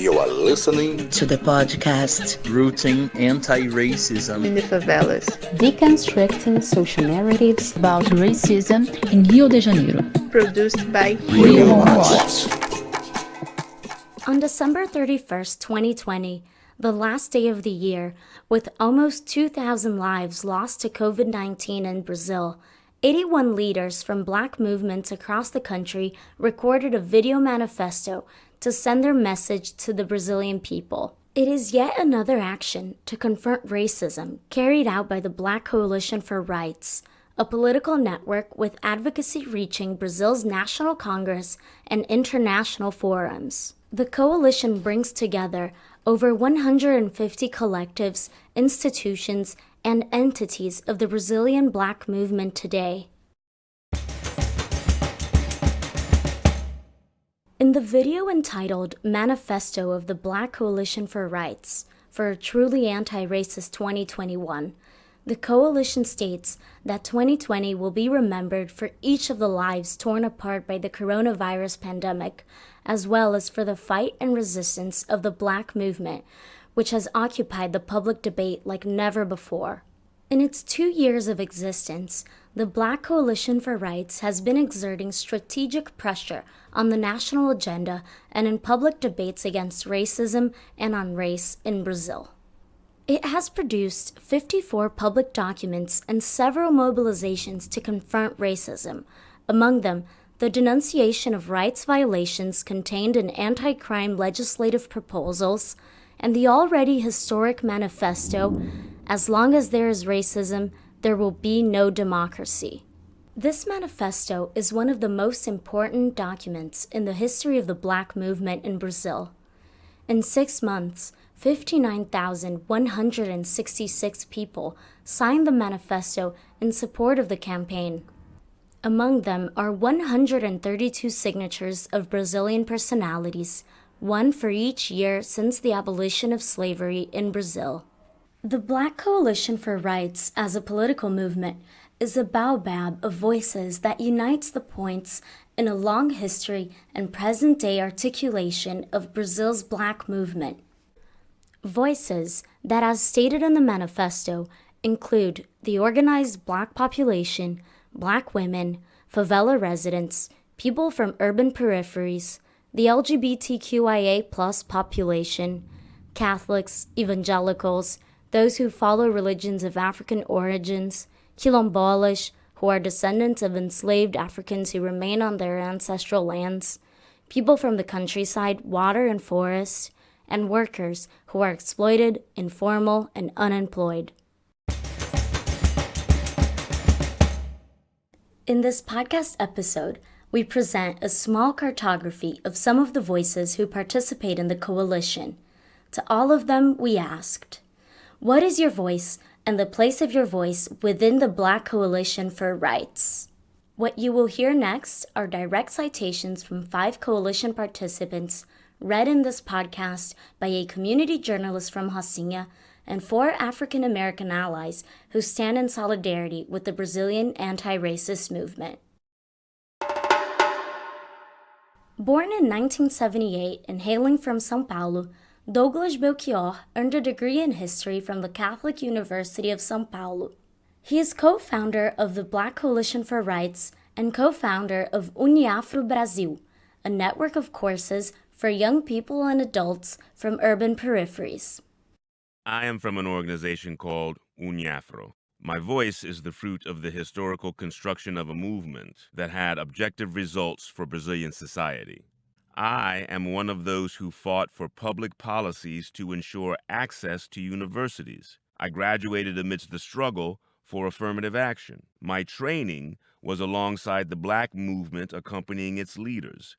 You are listening to the podcast Rooting Anti-Racism in the Favelas, deconstructing social narratives about racism in Rio de Janeiro. Produced by Rio Watch. On December 31st, 2020, the last day of the year, with almost 2,000 lives lost to COVID 19 in Brazil, 81 leaders from black movements across the country recorded a video manifesto to send their message to the Brazilian people. It is yet another action to confront racism carried out by the Black Coalition for Rights, a political network with advocacy reaching Brazil's National Congress and international forums. The coalition brings together over 150 collectives, institutions, and entities of the Brazilian black movement today. In the video entitled Manifesto of the Black Coalition for Rights for a Truly Anti Racist 2021, the coalition states that 2020 will be remembered for each of the lives torn apart by the coronavirus pandemic, as well as for the fight and resistance of the black movement, which has occupied the public debate like never before. In its two years of existence, the Black Coalition for Rights has been exerting strategic pressure on the national agenda and in public debates against racism and on race in Brazil. It has produced 54 public documents and several mobilizations to confront racism, among them, the denunciation of rights violations contained in anti crime legislative proposals, and the already historic manifesto As long as there is racism, there will be no democracy. This manifesto is one of the most important documents in the history of the black movement in Brazil. In six months, 59,166 people signed the manifesto in support of the campaign. Among them are 132 signatures of Brazilian personalities, one for each year since the abolition of slavery in Brazil. The Black Coalition for Rights as a political movement is a baobab of voices that unites the points in a long history and present day articulation of Brazil's black movement. Voices that, as stated in the manifesto, include the organized black population, black women, favela residents, people from urban peripheries, the LGBTQIA population, Catholics, evangelicals, those who follow religions of African origins, Quilombolas, who are descendants of enslaved Africans who remain on their ancestral lands, people from the countryside, water and forest, and workers who are exploited, informal, and unemployed. In this podcast episode, we present a small cartography of some of the voices who participate in the coalition. To all of them, we asked, What is your voice and the place of your voice within the Black Coalition for Rights? What you will hear next are direct citations from five coalition participants read in this podcast by a community journalist from Rocinha and four African American allies who stand in solidarity with the Brazilian anti racist movement. Born in 1978 and hailing from Sao Paulo, Douglas Belchior earned a degree in history from the Catholic University of Sao Paulo. He is co founder of the Black Coalition for Rights and co founder of UNEafro Brasil, a network of courses for young people and adults from urban peripheries. I am from an organization called UNEafro. My voice is the fruit of the historical construction of a movement that had objective results for Brazilian society. I am one of those who fought for public policies to ensure access to universities. I graduated amidst the struggle for affirmative action. My training was alongside the black movement accompanying its leaders.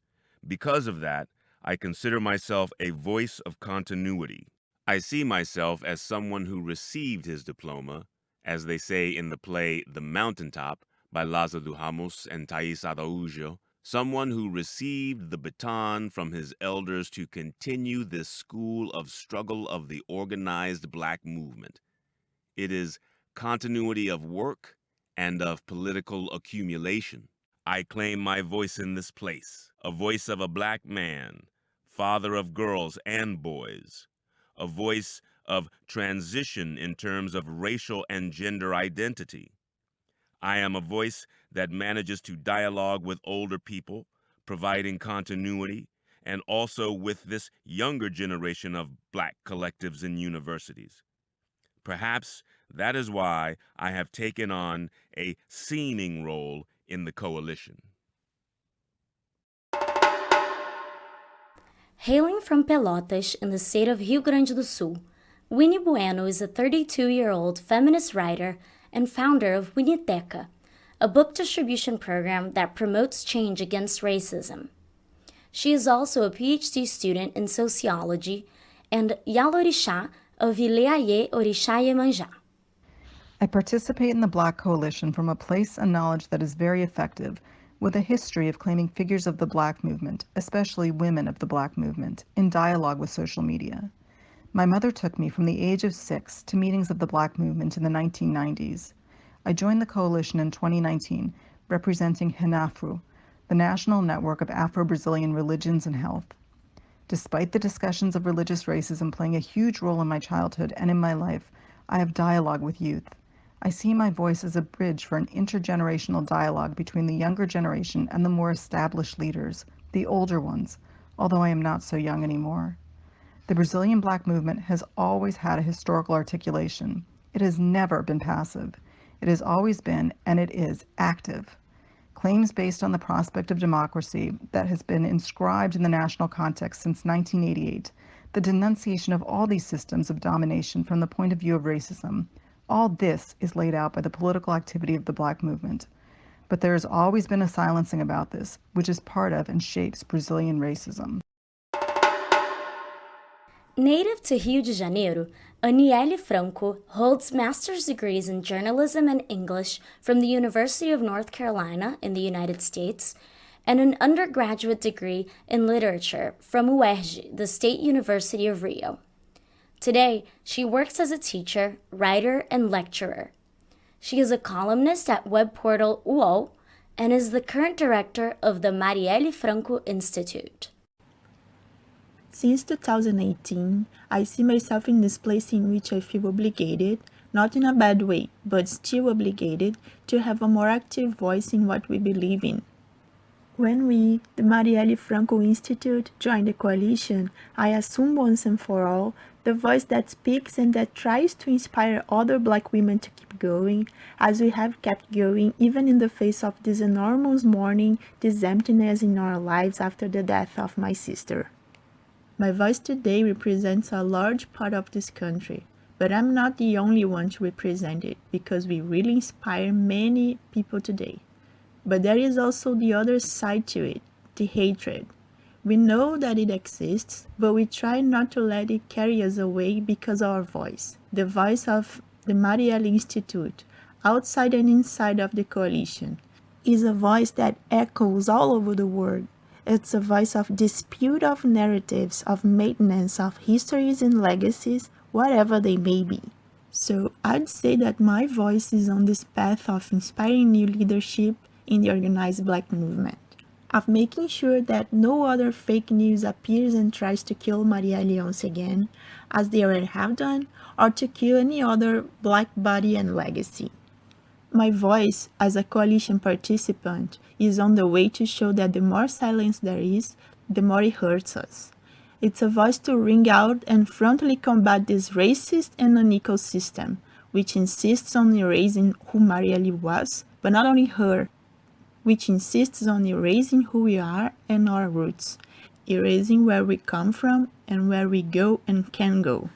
Because of that, I consider myself a voice of continuity. I see myself as someone who received his diploma, as they say in the play The Mountaintop by Lázaro do Ramos and Taís Araújo, someone who received the baton from his elders to continue this school of struggle of the organized black movement. It is continuity of work and of political accumulation. I claim my voice in this place, a voice of a black man, father of girls and boys, a voice of transition in terms of racial and gender identity. I am a voice that manages to dialogue with older people, providing continuity, and also with this younger generation of black collectives and universities. Perhaps that is why I have taken on a seeming role in the coalition. Hailing from Pelotas in the state of Rio Grande do Sul, Winnie Bueno is a 32 year old feminist writer and founder of Winnieteca, a book distribution program that promotes change against racism. She is also a PhD student in sociology and Yalorixá of Ileaie Orisha Iemanjá. I participate in the Black Coalition from a place and knowledge that is very effective with a history of claiming figures of the Black movement, especially women of the Black movement, in dialogue with social media. My mother took me from the age of six to meetings of the Black movement in the 1990s. I joined the coalition in 2019, representing RENAFRO, the National Network of Afro-Brazilian Religions and Health. Despite the discussions of religious racism playing a huge role in my childhood and in my life, I have dialogue with youth. I see my voice as a bridge for an intergenerational dialogue between the younger generation and the more established leaders, the older ones, although I am not so young anymore. The Brazilian Black movement has always had a historical articulation. It has never been passive. It has always been, and it is, active. Claims based on the prospect of democracy that has been inscribed in the national context since 1988, the denunciation of all these systems of domination from the point of view of racism, all this is laid out by the political activity of the Black movement. But there has always been a silencing about this, which is part of and shapes Brazilian racism. Native to Rio de Janeiro, Anielle Franco holds master's degrees in journalism and English from the University of North Carolina in the United States and an undergraduate degree in literature from UERJ, the State University of Rio. Today, she works as a teacher, writer, and lecturer. She is a columnist at web portal UOL and is the current director of the Marielle Franco Institute. Since 2018, I see myself in this place in which I feel obligated, not in a bad way, but still obligated, to have a more active voice in what we believe in. When we, the Marielle Franco Institute, joined the coalition, I assumed once and for all the voice that speaks and that tries to inspire other black women to keep going, as we have kept going even in the face of this enormous mourning, this emptiness in our lives after the death of my sister. My voice today represents a large part of this country, but I'm not the only one to represent it because we really inspire many people today. But there is also the other side to it, the hatred. We know that it exists, but we try not to let it carry us away because our voice, the voice of the Marielle Institute, outside and inside of the coalition, is a voice that echoes all over the world. It's a voice of dispute of narratives, of maintenance of histories and legacies, whatever they may be. So I'd say that my voice is on this path of inspiring new leadership in the organized black movement of making sure that no other fake news appears and tries to kill Marielle once again, as they already have done, or to kill any other black body and legacy. My voice as a coalition participant is on the way to show that the more silence there is, the more it hurts us. It's a voice to ring out and frontally combat this racist and unequal system, which insists on erasing who Marielle was, but not only her, which insists on erasing who we are and our roots, erasing where we come from and where we go and can go.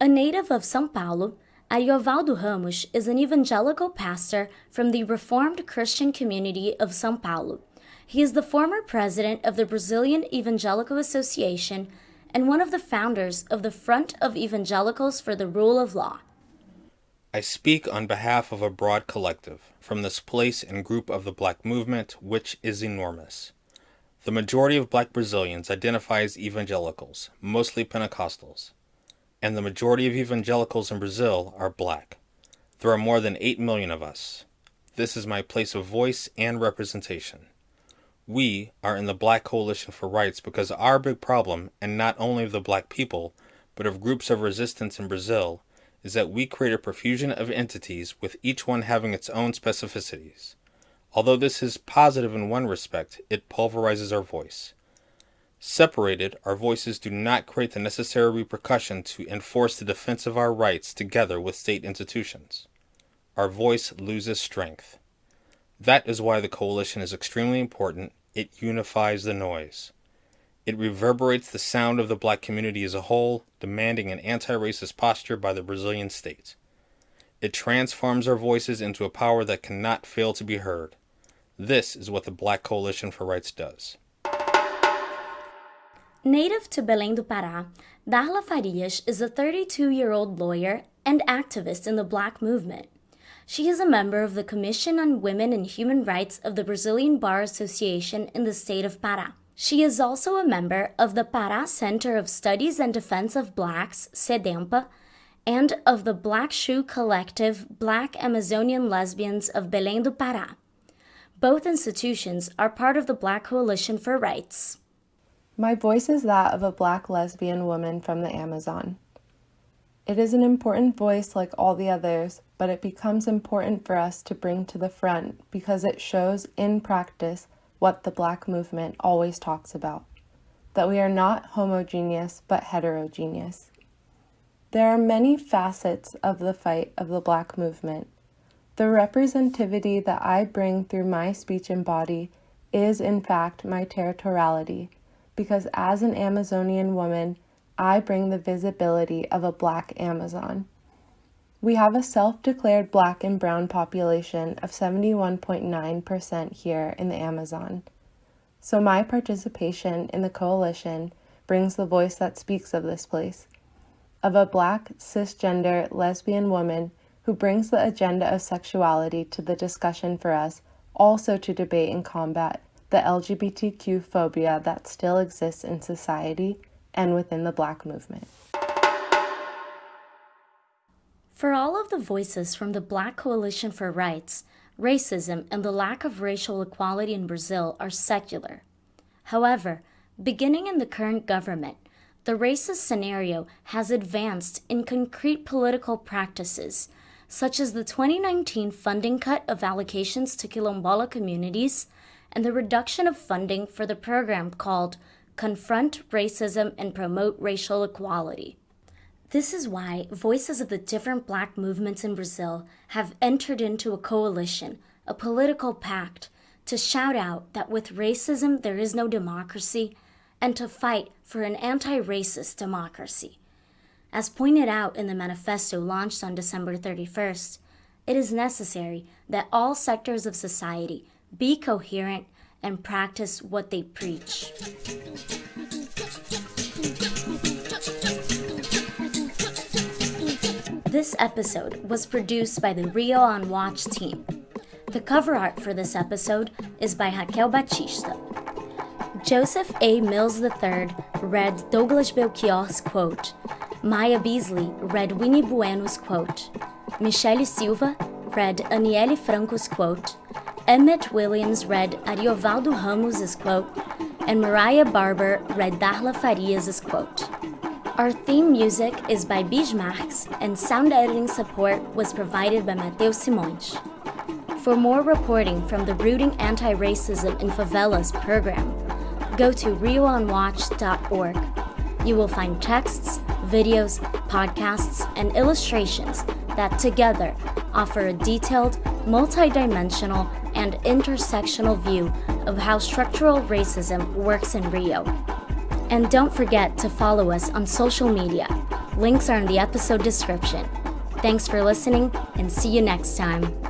A native of São Paulo, Ariovaldo Ramos is an evangelical pastor from the Reformed Christian community of São Paulo. He is the former president of the Brazilian Evangelical Association and one of the founders of the Front of Evangelicals for the Rule of Law. I speak on behalf of a broad collective, from this place and group of the black movement, which is enormous. The majority of black Brazilians identify as evangelicals, mostly Pentecostals, and the majority of evangelicals in Brazil are black. There are more than 8 million of us. This is my place of voice and representation. We are in the Black Coalition for Rights because our big problem, and not only of the black people, but of groups of resistance in Brazil, is that we create a profusion of entities with each one having its own specificities. Although this is positive in one respect, it pulverizes our voice. Separated, our voices do not create the necessary repercussion to enforce the defense of our rights together with state institutions. Our voice loses strength. That is why the coalition is extremely important. It unifies the noise. It reverberates the sound of the black community as a whole, demanding an anti-racist posture by the Brazilian state. It transforms our voices into a power that cannot fail to be heard. This is what the Black Coalition for Rights does. Native to Belém do Pará, Darla Farias is a 32-year-old lawyer and activist in the Black movement. She is a member of the Commission on Women and Human Rights of the Brazilian Bar Association in the state of Pará. She is also a member of the Pará Center of Studies and Defense of Blacks, CEDENPA, and of the Black Shoe Collective Black Amazonian Lesbians of Belém do Pará. Both institutions are part of the Black Coalition for Rights. My voice is that of a black lesbian woman from the Amazon. It is an important voice like all the others, but it becomes important for us to bring to the front because it shows in practice what the black movement always talks about, that we are not homogeneous but heterogeneous. There are many facets of the fight of the black movement. The representativity that I bring through my speech and body is in fact my territoriality, because as an Amazonian woman, I bring the visibility of a black Amazon. We have a self-declared black and brown population of 71.9% here in the Amazon. So my participation in the coalition brings the voice that speaks of this place, of a black, cisgender, lesbian woman who brings the agenda of sexuality to the discussion for us, also to debate and combat the LGBTQ phobia that still exists in society and within the Black movement. For all of the voices from the Black Coalition for Rights, racism and the lack of racial equality in Brazil are secular. However, beginning in the current government, the racist scenario has advanced in concrete political practices, such as the 2019 funding cut of allocations to Quilombola communities and the reduction of funding for the program called Confront Racism and Promote Racial Equality. This is why voices of the different black movements in Brazil have entered into a coalition, a political pact, to shout out that with racism there is no democracy and to fight for an anti-racist democracy. As pointed out in the manifesto launched on December 31st, it is necessary that all sectors of society be coherent, and practice what they preach. This episode was produced by the Rio on Watch team. The cover art for this episode is by Raquel Batista. Joseph A. Mills III read Douglas Belchior's quote. Maya Beasley read Winnie Bueno's quote. Michelle Silva read Anielle Franco's quote. Emmett Williams read Ariovaldo Ramos' quote, and Mariah Barber read Darla Farias' quote. Our theme music is by Bismarcks, and sound editing support was provided by Mateus Simões. For more reporting from the Rooting Anti-Racism in Favelas program, go to rioonwatch.org. You will find texts, videos, podcasts, and illustrations that together offer a detailed, multidimensional, and intersectional view of how structural racism works in Rio. And don't forget to follow us on social media. Links are in the episode description. Thanks for listening and see you next time.